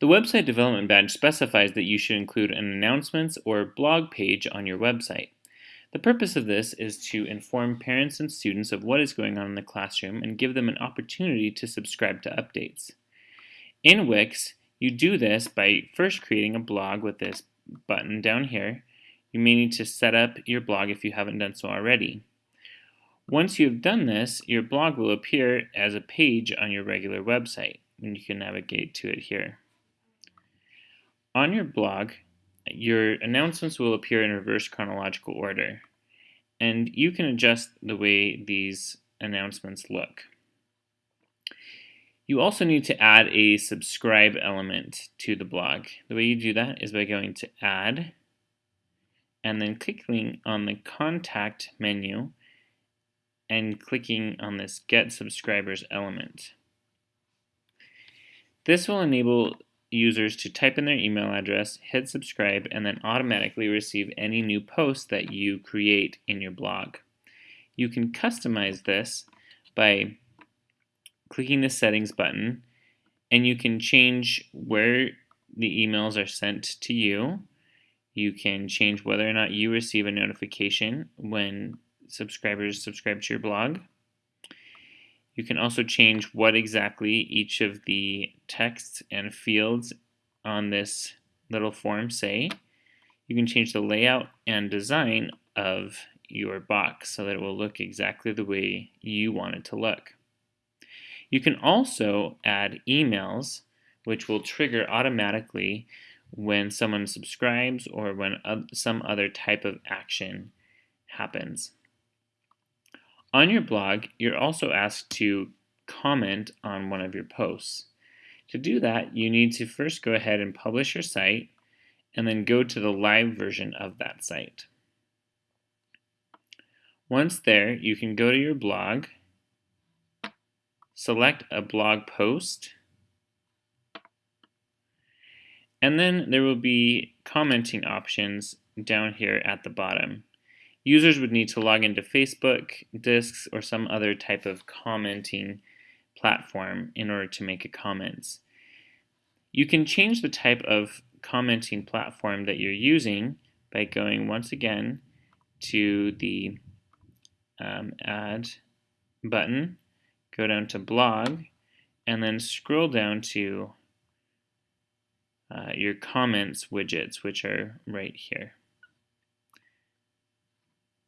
The Website Development Badge specifies that you should include an announcements or blog page on your website. The purpose of this is to inform parents and students of what is going on in the classroom and give them an opportunity to subscribe to updates. In Wix, you do this by first creating a blog with this button down here. You may need to set up your blog if you haven't done so already. Once you've done this, your blog will appear as a page on your regular website, and you can navigate to it here. On your blog, your announcements will appear in reverse chronological order, and you can adjust the way these announcements look. You also need to add a subscribe element to the blog. The way you do that is by going to add and then clicking on the contact menu and clicking on this get subscribers element. This will enable users to type in their email address, hit subscribe, and then automatically receive any new posts that you create in your blog. You can customize this by clicking the settings button and you can change where the emails are sent to you. You can change whether or not you receive a notification when subscribers subscribe to your blog. You can also change what exactly each of the texts and fields on this little form say. You can change the layout and design of your box so that it will look exactly the way you want it to look. You can also add emails, which will trigger automatically when someone subscribes or when some other type of action happens. On your blog, you're also asked to comment on one of your posts. To do that, you need to first go ahead and publish your site and then go to the live version of that site. Once there, you can go to your blog select a blog post, and then there will be commenting options down here at the bottom. Users would need to log into Facebook, Disqus, or some other type of commenting platform in order to make a comments. You can change the type of commenting platform that you're using by going once again to the um, add button go down to blog, and then scroll down to uh, your comments widgets, which are right here.